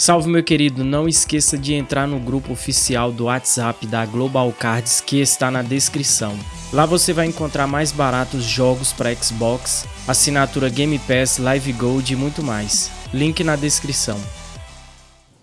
Salve meu querido, não esqueça de entrar no grupo oficial do WhatsApp da Global Cards que está na descrição. Lá você vai encontrar mais baratos jogos para Xbox, assinatura Game Pass, Live Gold e muito mais. Link na descrição.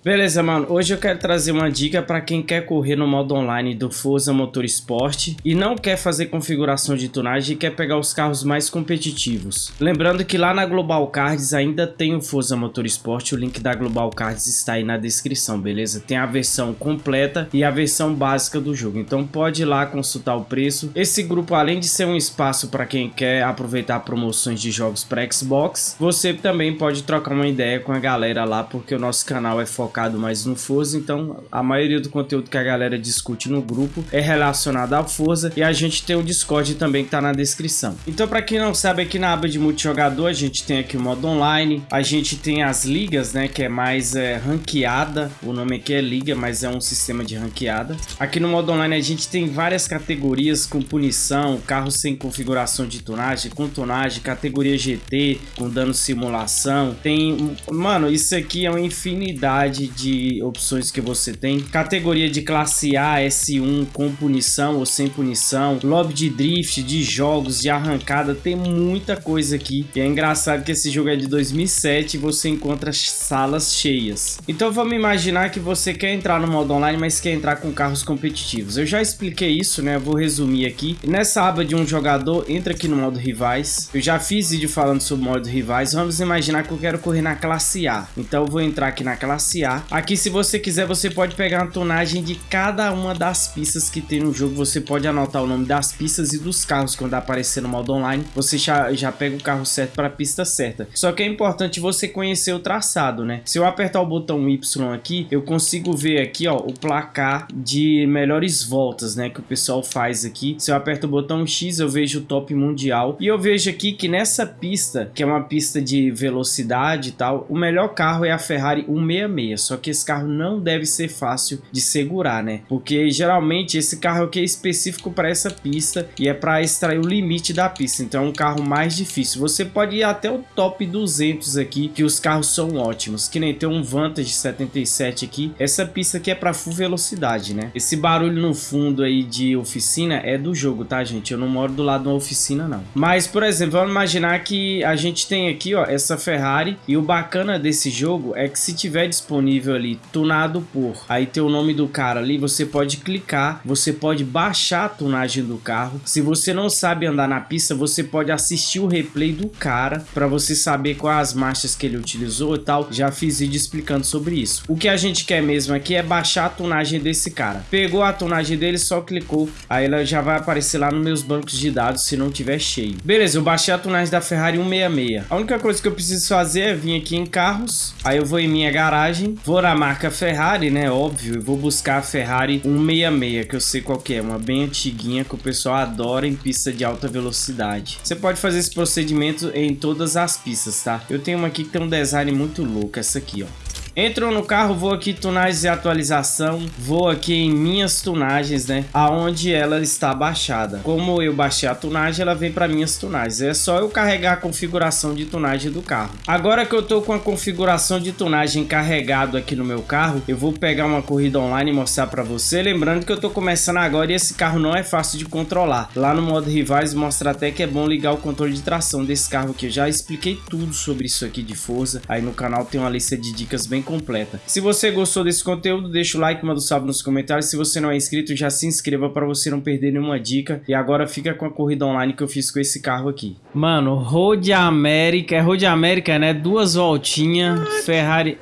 Beleza, mano. Hoje eu quero trazer uma dica para quem quer correr no modo online do Forza Motorsport e não quer fazer configuração de tunagem e quer pegar os carros mais competitivos. Lembrando que lá na Global Cards ainda tem o Forza Motorsport, o link da Global Cards está aí na descrição, beleza? Tem a versão completa e a versão básica do jogo, então pode ir lá consultar o preço. Esse grupo, além de ser um espaço para quem quer aproveitar promoções de jogos para Xbox, você também pode trocar uma ideia com a galera lá, porque o nosso canal é focado focado mais no Forza, então a maioria do conteúdo que a galera discute no grupo é relacionado ao Forza e a gente tem o Discord também que tá na descrição. Então para quem não sabe, aqui na aba de multijogador a gente tem aqui o modo online, a gente tem as ligas, né, que é mais é, ranqueada, o nome aqui é liga, mas é um sistema de ranqueada. Aqui no modo online a gente tem várias categorias com punição, carro sem configuração de tunagem, com tunagem, categoria GT, com dano simulação, tem, mano, isso aqui é uma infinidade de opções que você tem. Categoria de classe A, S1 com punição ou sem punição. Lobby de drift, de jogos, de arrancada. Tem muita coisa aqui. E é engraçado que esse jogo é de 2007 e você encontra salas cheias. Então vamos imaginar que você quer entrar no modo online, mas quer entrar com carros competitivos. Eu já expliquei isso, né? Eu vou resumir aqui. Nessa aba de um jogador, entra aqui no modo rivais. Eu já fiz vídeo falando sobre o modo rivais. Vamos imaginar que eu quero correr na classe A. Então eu vou entrar aqui na classe A Aqui, se você quiser, você pode pegar uma tonagem de cada uma das pistas que tem no jogo. Você pode anotar o nome das pistas e dos carros quando aparecer no modo online. Você já, já pega o carro certo para a pista certa. Só que é importante você conhecer o traçado, né? Se eu apertar o botão Y aqui, eu consigo ver aqui, ó, o placar de melhores voltas, né? Que o pessoal faz aqui. Se eu aperto o botão X, eu vejo o top mundial. E eu vejo aqui que nessa pista, que é uma pista de velocidade e tal, o melhor carro é a Ferrari 166. Só que esse carro não deve ser fácil de segurar, né? Porque geralmente esse carro aqui é específico para essa pista e é para extrair o limite da pista. Então é um carro mais difícil. Você pode ir até o top 200 aqui, que os carros são ótimos. Que nem tem um Vantage 77 aqui. Essa pista aqui é para full velocidade, né? Esse barulho no fundo aí de oficina é do jogo, tá, gente? Eu não moro do lado de uma oficina, não. Mas, por exemplo, vamos imaginar que a gente tem aqui, ó, essa Ferrari. E o bacana desse jogo é que se tiver disponível disponível ali, tunado por. Aí tem o nome do cara ali, você pode clicar, você pode baixar a tunagem do carro. Se você não sabe andar na pista, você pode assistir o replay do cara para você saber quais as marchas que ele utilizou e tal. Já fiz vídeo explicando sobre isso. O que a gente quer mesmo aqui é baixar a tunagem desse cara. Pegou a tunagem dele, só clicou, aí ela já vai aparecer lá nos meus bancos de dados se não tiver cheio. Beleza, eu baixei a tunagem da Ferrari 166. A única coisa que eu preciso fazer é vir aqui em carros, aí eu vou em minha garagem, Vou na marca Ferrari, né? Óbvio. Vou buscar a Ferrari 166, que eu sei qual que é. Uma bem antiguinha que o pessoal adora em pista de alta velocidade. Você pode fazer esse procedimento em todas as pistas, tá? Eu tenho uma aqui que tem um design muito louco. Essa aqui, ó. Entrou no carro, vou aqui tunagens e atualização, vou aqui em minhas tunagens, né, aonde ela está baixada. Como eu baixei a tunagem, ela vem para minhas tunagens. É só eu carregar a configuração de tunagem do carro. Agora que eu tô com a configuração de tunagem carregado aqui no meu carro, eu vou pegar uma corrida online e mostrar para você. Lembrando que eu tô começando agora e esse carro não é fácil de controlar. Lá no modo rivais mostra até que é bom ligar o controle de tração desse carro aqui. Eu já expliquei tudo sobre isso aqui de Forza. Aí no canal tem uma lista de dicas bem completa. Se você gostou desse conteúdo, deixa o like, manda um salve nos comentários. Se você não é inscrito, já se inscreva para você não perder nenhuma dica. E agora fica com a corrida online que eu fiz com esse carro aqui. Mano, Road América, é Road América, né? Duas voltinhas, Ferrari...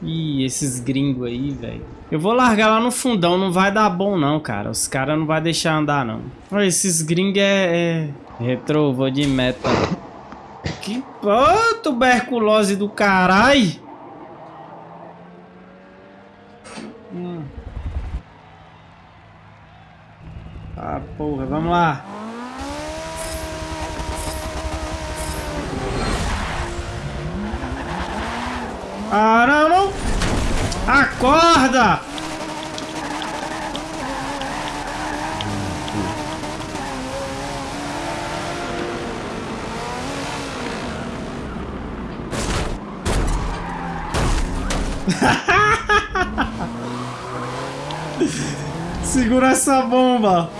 Ih, esses gringos aí, velho. Eu vou largar lá no fundão, não vai dar bom não, cara. Os caras não vai deixar andar, não. Olha, esses gringos é... é... Retro, vou de meta. Que... Ô, tuberculose do caralho! Ah, porra, vamos lá. Ah, não, não. Acorda! Segura essa bomba.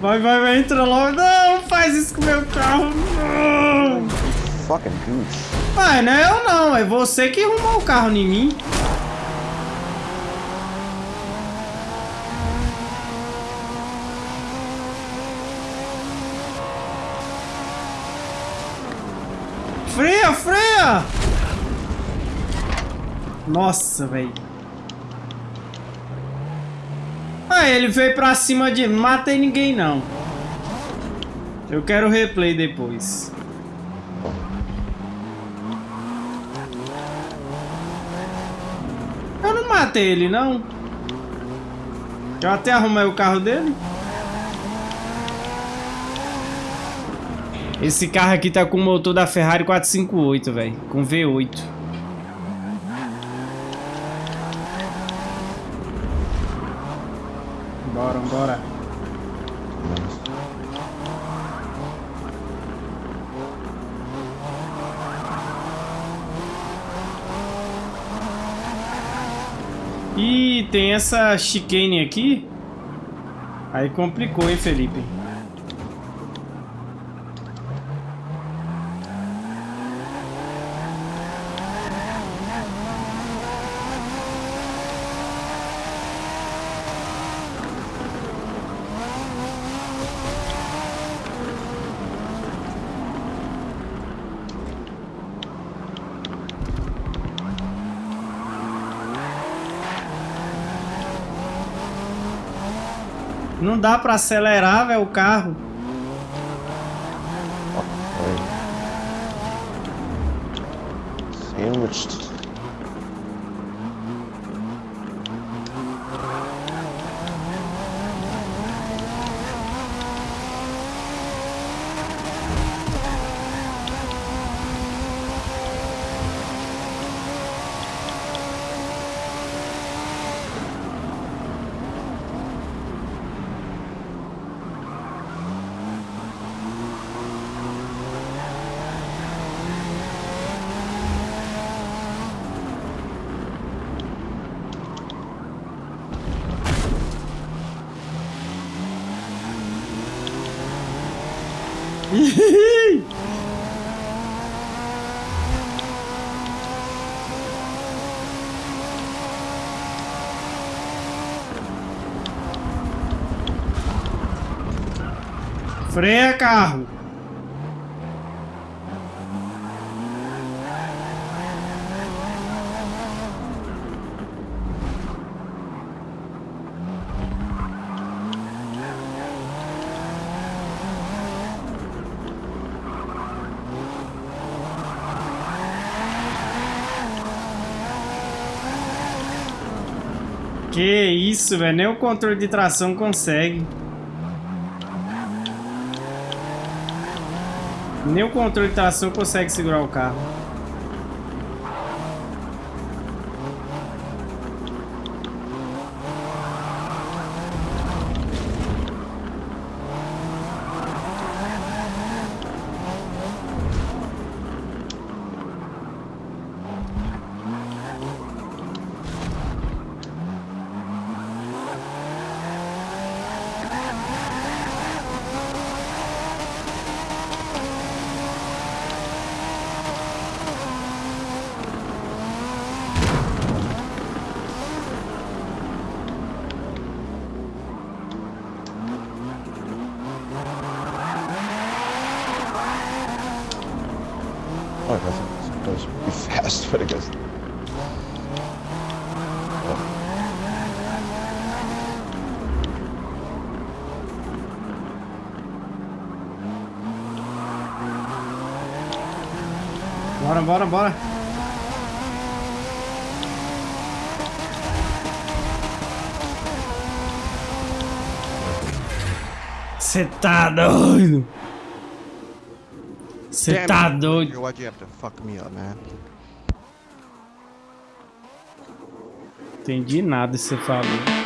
Vai, vai, vai, entra logo. Não, faz isso com o meu carro. Não. Fucking goose. Ah, não é eu não, é você que arrumou o carro em mim. Freia, freia! Nossa, velho. Ah, ele veio pra cima de... Não matei ninguém, não. Eu quero replay depois. Eu não matei ele, não. Eu até arrumei o carro dele. Esse carro aqui tá com o motor da Ferrari 458, velho. Com V8. Bora, bora. Ih, tem essa chicane aqui. Aí complicou, hein, Felipe? Não dá pra acelerar, velho, o carro. Sandwiched. Freia, carro. Que isso, velho. Nem o controle de tração consegue. Nem o controle de tração consegue segurar o carro. Fast, but it goes. Bora, bora, bora. Você tá doido? Você tá doido? Why'd you have to fuck me up, man? Entendi nada que você falou.